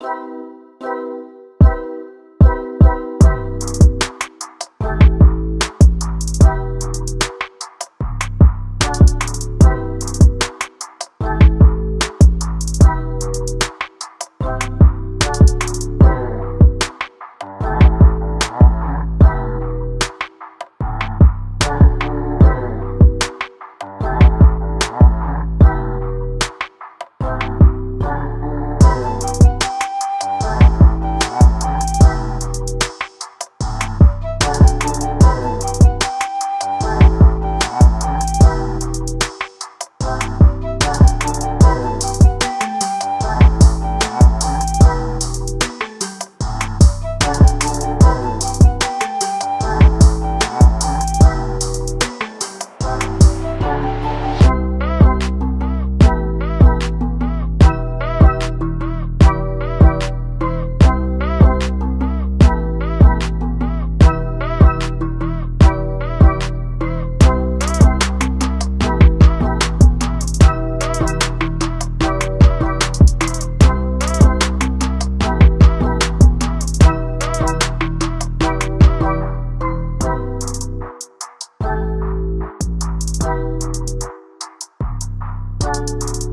you Música